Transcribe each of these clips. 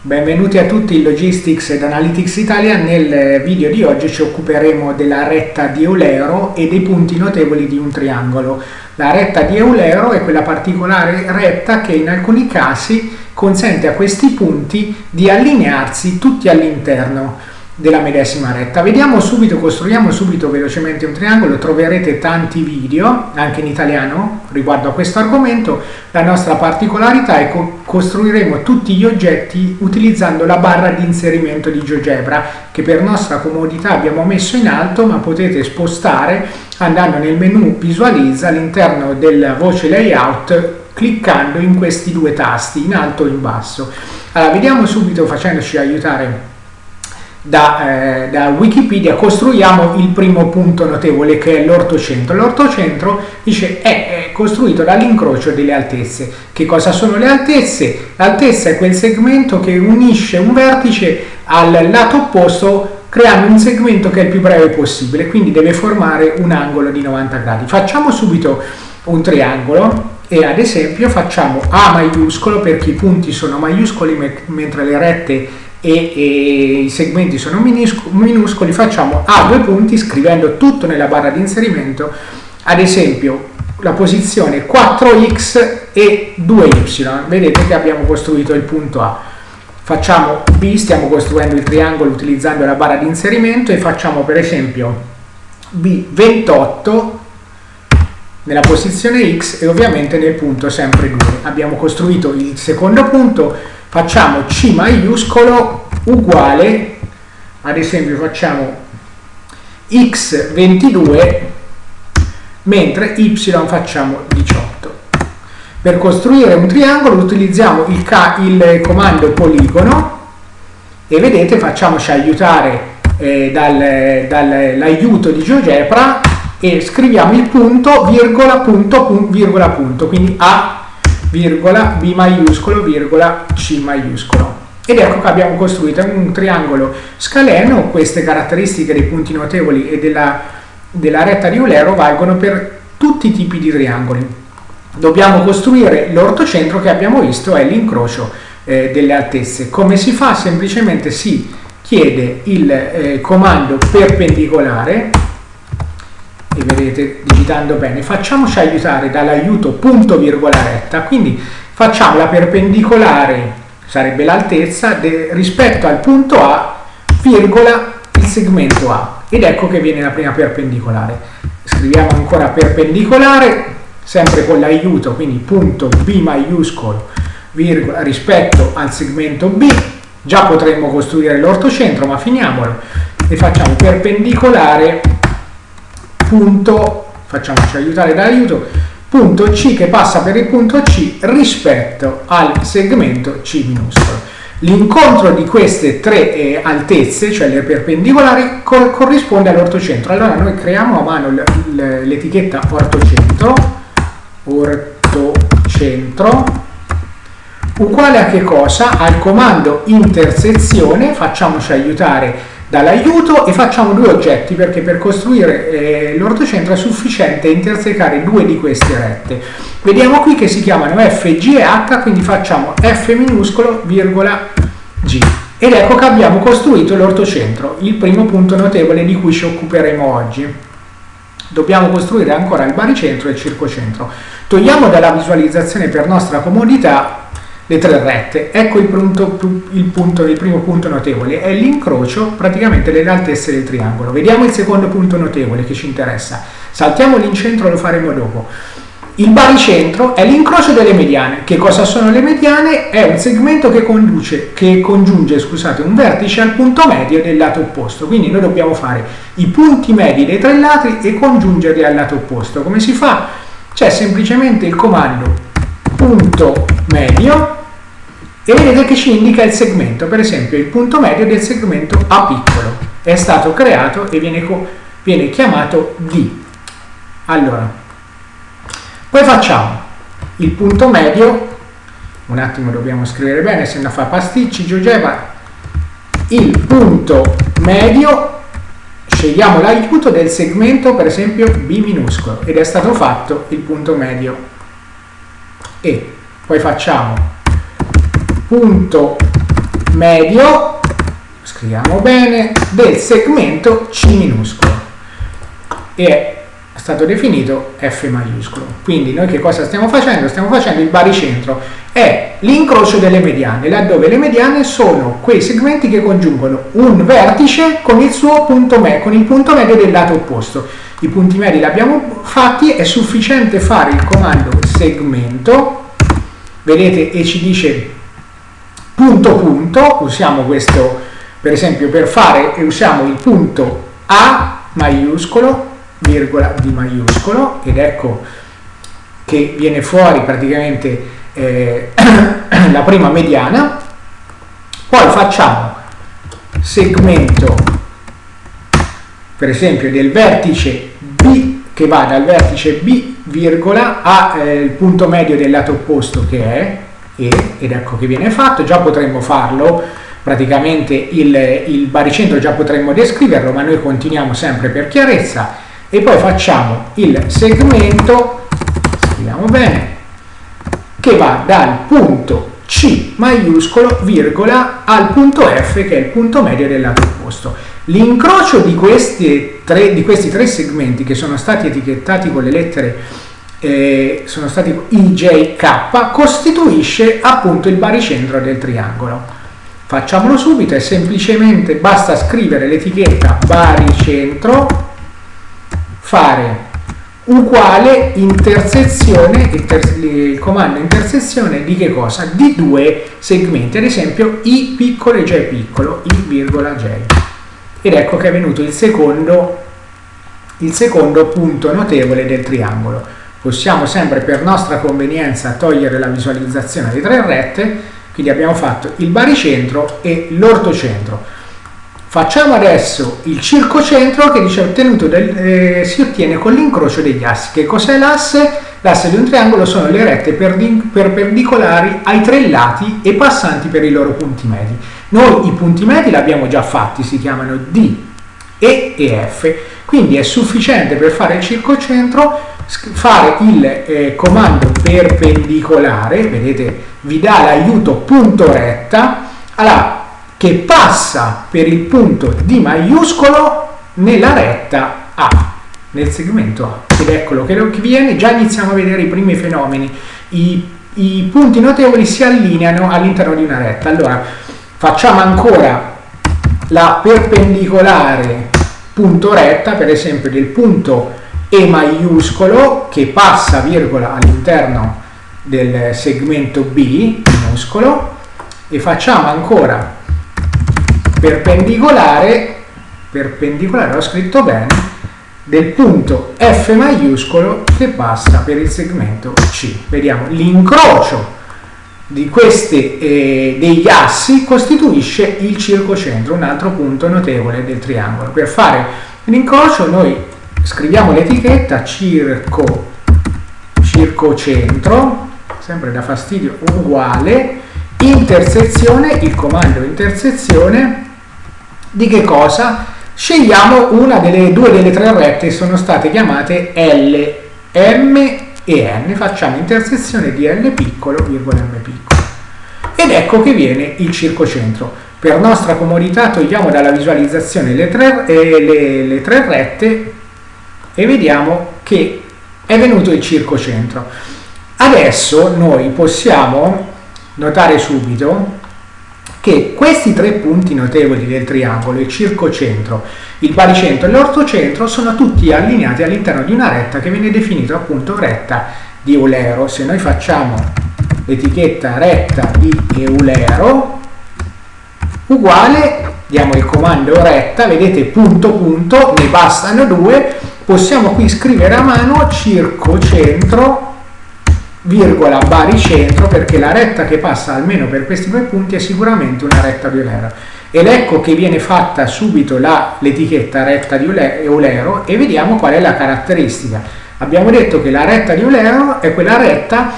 Benvenuti a tutti in Logistics ed Analytics Italia. Nel video di oggi ci occuperemo della retta di Eulero e dei punti notevoli di un triangolo. La retta di Eulero è quella particolare retta che in alcuni casi consente a questi punti di allinearsi tutti all'interno della medesima retta. Vediamo subito, costruiamo subito velocemente un triangolo, troverete tanti video, anche in italiano, riguardo a questo argomento. La nostra particolarità è che costruiremo tutti gli oggetti utilizzando la barra di inserimento di GeoGebra, che per nostra comodità abbiamo messo in alto, ma potete spostare andando nel menu visualizza all'interno della voce layout cliccando in questi due tasti, in alto e in basso. Allora, vediamo subito facendoci aiutare da, eh, da, Wikipedia costruiamo il primo punto notevole che è l'ortocentro. L'ortocentro dice è, è costruito dall'incrocio delle altezze. Che cosa sono le altezze? L'altezza è quel segmento che unisce un vertice al lato opposto creando un segmento che è il più breve possibile, quindi deve formare un angolo di 90 gradi. Facciamo subito un triangolo e ad esempio facciamo A maiuscolo perché i punti sono maiuscoli mentre le rette e, e, i segmenti sono minuscoli, facciamo A due punti scrivendo tutto nella barra di inserimento, ad esempio la posizione 4x e 2y, vedete che abbiamo costruito il punto A. Facciamo B, stiamo costruendo il triangolo utilizzando la barra di inserimento e facciamo per esempio B28 nella posizione X e ovviamente nel punto sempre 2. Abbiamo costruito il secondo punto, facciamo C maiuscolo uguale, ad esempio facciamo x22 mentre y facciamo 18. Per costruire un triangolo utilizziamo il, il comando poligono e vedete facciamoci aiutare eh, dall'aiuto dal, di GeoGebra e scriviamo il punto virgola punto punto virgola punto quindi A virgola, B maiuscolo, virgola, C maiuscolo. Ed ecco che abbiamo costruito un triangolo scaleno, queste caratteristiche dei punti notevoli e della, della retta di Eulero valgono per tutti i tipi di triangoli. Dobbiamo costruire l'ortocentro che abbiamo visto è l'incrocio eh, delle altezze. Come si fa? Semplicemente si chiede il eh, comando perpendicolare e vedete digitando bene, facciamoci aiutare dall'aiuto punto virgola retta, quindi facciamo la perpendicolare, sarebbe l'altezza, rispetto al punto A, virgola il segmento A, ed ecco che viene la prima perpendicolare. Scriviamo ancora perpendicolare, sempre con l'aiuto, quindi punto B maiuscolo, virgola, rispetto al segmento B, già potremmo costruire l'ortocentro, ma finiamolo, e facciamo perpendicolare punto, facciamoci aiutare dall'aiuto, punto C che passa per il punto C rispetto al segmento C minuscolo. L'incontro di queste tre eh, altezze, cioè le perpendicolari, co corrisponde all'ortocentro. Allora noi creiamo a mano l'etichetta ortocentro, ortocentro, uguale a che cosa? Al comando intersezione, facciamoci aiutare dall'aiuto e facciamo due oggetti perché per costruire eh, l'ortocentro è sufficiente intersecare due di queste rette. Vediamo qui che si chiamano F, G e H, quindi facciamo F minuscolo, virgola, G. Ed ecco che abbiamo costruito l'ortocentro, il primo punto notevole di cui ci occuperemo oggi. Dobbiamo costruire ancora il baricentro e il circocentro. Togliamo dalla visualizzazione per nostra comodità le tre rette. Ecco il, punto, il, punto, il primo punto notevole, è l'incrocio praticamente delle altezze del triangolo. Vediamo il secondo punto notevole che ci interessa. Saltiamo l'incentro, lo faremo dopo. Il baricentro è l'incrocio delle mediane. Che cosa sono le mediane? È un segmento che, conduce, che congiunge scusate, un vertice al punto medio del lato opposto. Quindi noi dobbiamo fare i punti medi dei tre lati e congiungerli al lato opposto. Come si fa? C'è semplicemente il comando punto medio e vedete che ci indica il segmento, per esempio il punto medio del segmento A piccolo è stato creato e viene, viene chiamato D. Allora, poi facciamo il punto medio, un attimo dobbiamo scrivere bene, se no fa pasticci, GeoGebra, il punto medio, scegliamo l'aiuto del segmento per esempio B minuscolo ed è stato fatto il punto medio E. Poi facciamo punto medio, scriviamo bene, del segmento C minuscolo e è stato definito F maiuscolo. Quindi noi che cosa stiamo facendo? Stiamo facendo il baricentro, è l'incrocio delle mediane, laddove le mediane sono quei segmenti che congiungono un vertice con il suo punto medio, con il punto medio del lato opposto. I punti medi li abbiamo fatti, è sufficiente fare il comando segmento, vedete e ci dice punto punto, usiamo questo per esempio per fare, usiamo il punto A maiuscolo virgola di maiuscolo ed ecco che viene fuori praticamente eh, la prima mediana. Poi facciamo segmento per esempio del vertice B che va dal vertice B virgola al eh, punto medio del lato opposto che è E ed ecco che viene fatto già potremmo farlo praticamente il, il baricentro già potremmo descriverlo ma noi continuiamo sempre per chiarezza e poi facciamo il segmento, scriviamo bene, che va dal punto C maiuscolo, virgola, al punto F che è il punto medio del lato opposto. L'incrocio di, di, questi tre segmenti che sono stati etichettati con le lettere eh, sono stati IJK costituisce appunto il baricentro del triangolo. Facciamolo subito, è semplicemente basta scrivere l'etichetta baricentro fare uguale intersezione, il comando intersezione di che cosa? Di due segmenti, ad esempio i piccolo e j piccolo, i virgola j. Ed ecco che è venuto il secondo, il secondo punto notevole del triangolo. Possiamo sempre per nostra convenienza togliere la visualizzazione di tre rette, quindi abbiamo fatto il baricentro e l'ortocentro. Facciamo adesso il circocentro che dice ottenuto del, eh, si ottiene con l'incrocio degli assi. Che cos'è l'asse? L'asse di un triangolo sono le rette perpendicolari ai tre lati e passanti per i loro punti medi. Noi i punti medi li abbiamo già fatti, si chiamano D, E e F, quindi è sufficiente per fare il circocentro fare il eh, comando perpendicolare, vedete vi dà l'aiuto punto retta, allora che passa per il punto D maiuscolo nella retta A, nel segmento A. Ed eccolo che viene, già iniziamo a vedere i primi fenomeni. I, i punti notevoli si allineano all'interno di una retta. Allora, facciamo ancora la perpendicolare punto retta, per esempio del punto E maiuscolo che passa virgola all'interno del segmento B minuscolo e facciamo ancora perpendicolare, perpendicolare, ho scritto bene, del punto F maiuscolo che passa per il segmento C. Vediamo, l'incrocio di questi eh, degli assi costituisce il circocentro, un altro punto notevole del triangolo. Per fare l'incrocio noi scriviamo l'etichetta circo, circocentro, sempre da fastidio, uguale, intersezione, il comando intersezione di che cosa? Scegliamo una delle due delle tre rette sono state chiamate L, M e N, facciamo intersezione di L piccolo, virgola M piccolo. Ed ecco che viene il circocentro. Per nostra comodità togliamo dalla visualizzazione le tre, eh, le, le tre rette e vediamo che è venuto il circocentro. Adesso noi possiamo notare subito che questi tre punti notevoli del triangolo, il circocentro, il baricentro e l'ortocentro, sono tutti allineati all'interno di una retta che viene definita appunto retta di Eulero. Se noi facciamo l'etichetta retta di Eulero, uguale, diamo il comando retta, vedete punto punto, ne bastano due, possiamo qui scrivere a mano circocentro virgola baricentro perché la retta che passa almeno per questi due punti è sicuramente una retta di Eulero ed ecco che viene fatta subito l'etichetta retta di Eulero e vediamo qual è la caratteristica. Abbiamo detto che la retta di Eulero è quella retta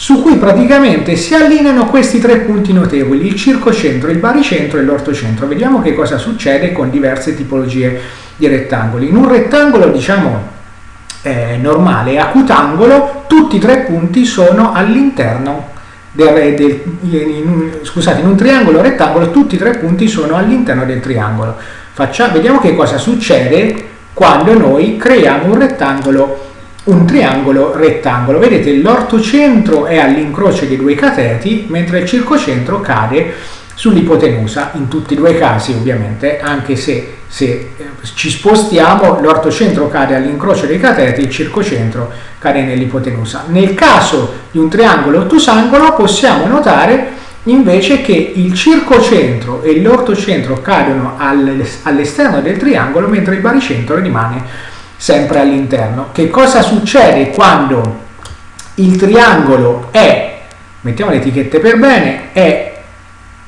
su cui praticamente si allineano questi tre punti notevoli, il circocentro, il baricentro e l'ortocentro. Vediamo che cosa succede con diverse tipologie di rettangoli. In un rettangolo, diciamo, eh, normale acutangolo, tutti i tre punti sono all'interno del, del, in, scusate, in un triangolo rettangolo tutti i tre punti sono all'interno del triangolo. Facciamo, vediamo che cosa succede quando noi creiamo un rettangolo un triangolo rettangolo. Vedete l'ortocentro è all'incrocio dei due cateti mentre il circocentro cade sull'ipotenusa in tutti e due i casi ovviamente anche se, se eh, ci spostiamo l'ortocentro cade all'incrocio dei cateti il circocentro cade nell'ipotenusa nel caso di un triangolo ottusangolo possiamo notare invece che il circocentro e l'ortocentro cadono all'esterno del triangolo mentre il baricentro rimane sempre all'interno che cosa succede quando il triangolo è mettiamo le etichette per bene è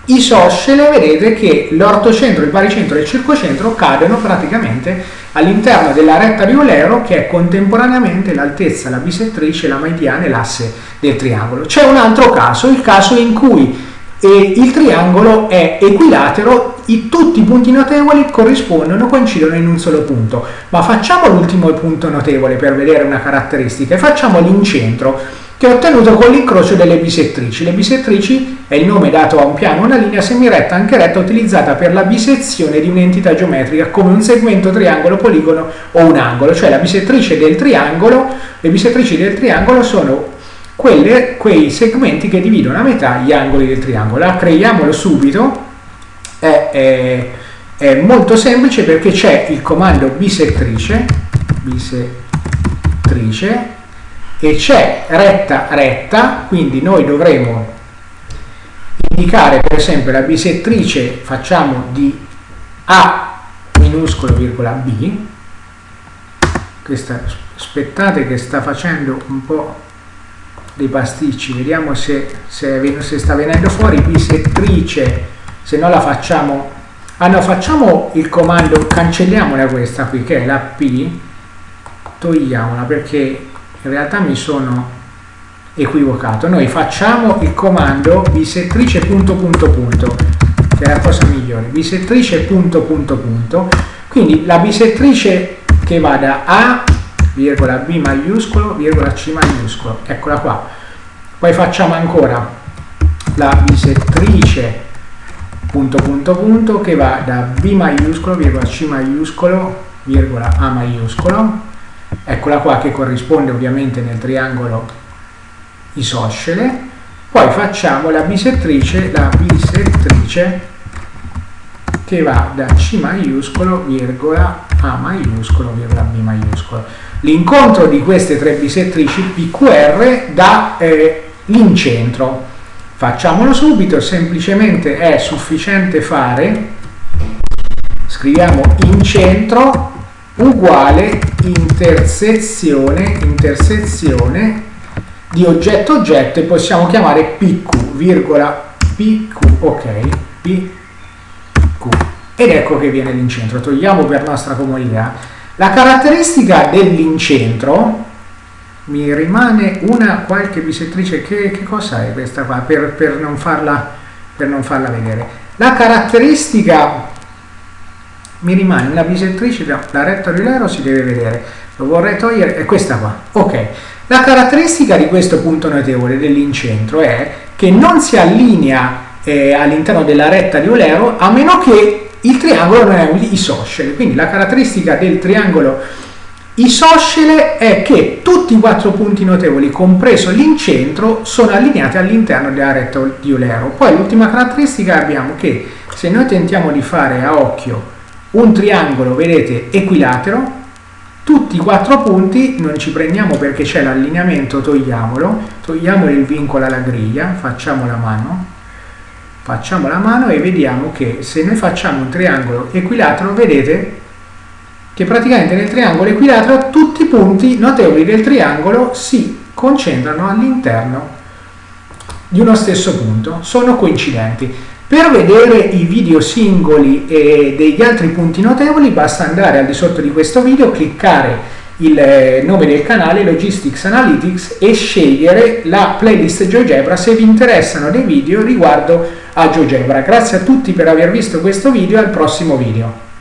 isoscele vedete che l'ortocentro, il baricentro e il circocentro cadono praticamente all'interno della retta di Eulero che è contemporaneamente l'altezza, la bisettrice, la mediana e l'asse del triangolo. C'è un altro caso, il caso in cui eh, il triangolo è equilatero, i, tutti i punti notevoli corrispondono, coincidono in un solo punto. Ma facciamo l'ultimo punto notevole per vedere una caratteristica e facciamo l'incentro che è ottenuto con l'incrocio delle bisettrici. Le bisettrici è il nome dato a un piano, una linea semiretta anche retta utilizzata per la bisezione di un'entità geometrica come un segmento, triangolo, poligono o un angolo, cioè le bisettrici del triangolo sono quelle, quei segmenti che dividono a metà gli angoli del triangolo. Ah, creiamolo subito, è, è, è molto semplice perché c'è il comando bisettrice, bisettrice e c'è retta retta, quindi noi dovremo indicare per esempio la bisettrice, facciamo di A minuscolo virgola B, questa, aspettate che sta facendo un po' dei pasticci, vediamo se, se, se sta venendo fuori, bisettrice, se no la facciamo, ah no, facciamo il comando, cancelliamola questa qui che è la P, togliamola perché in realtà mi sono equivocato. Noi facciamo il comando bisettrice punto punto punto che è la cosa migliore. Bisettrice punto punto punto. Quindi la bisettrice che va da A virgola B maiuscolo virgola C maiuscolo. Eccola qua. Poi facciamo ancora la bisettrice punto punto punto che va da B maiuscolo virgola C maiuscolo virgola A maiuscolo. Eccola qua che corrisponde ovviamente nel triangolo isoscele. Poi facciamo la bisettrice la bisettrice che va da C maiuscolo virgola A maiuscolo virgola B maiuscolo l'incontro di queste tre bisettrici PQR dà eh, l'incentro facciamolo subito semplicemente è sufficiente fare scriviamo incentro uguale intersezione, intersezione di oggetto oggetto e possiamo chiamare PQ, virgola PQ, ok, PQ. Ed ecco che viene l'incentro, togliamo per nostra comodità. La caratteristica dell'incentro, mi rimane una qualche bisettrice, che, che cosa è questa qua, per, per, non farla, per non farla vedere. La caratteristica mi rimane una bisettrice, la retta rilero si deve vedere, lo vorrei togliere, è questa qua, ok. La caratteristica di questo punto notevole dell'incentro è che non si allinea eh, all'interno della retta di Eulero a meno che il triangolo non è un isoscele, quindi la caratteristica del triangolo isoscele è che tutti i quattro punti notevoli, compreso l'incentro, sono allineati all'interno della retta di Eulero. Poi l'ultima caratteristica abbiamo che se noi tentiamo di fare a occhio un triangolo, vedete, equilatero, tutti i quattro punti, non ci prendiamo perché c'è l'allineamento, togliamolo, togliamo il vincolo alla griglia, facciamo la mano, facciamo la mano e vediamo che se noi facciamo un triangolo equilatero, vedete che praticamente nel triangolo equilatero tutti i punti notevoli del triangolo si concentrano all'interno di uno stesso punto, sono coincidenti. Per vedere i video singoli e degli altri punti notevoli basta andare al di sotto di questo video, cliccare il eh, nome del canale Logistics Analytics e scegliere la playlist GeoGebra se vi interessano dei video riguardo a GeoGebra. Grazie a tutti per aver visto questo video e al prossimo video.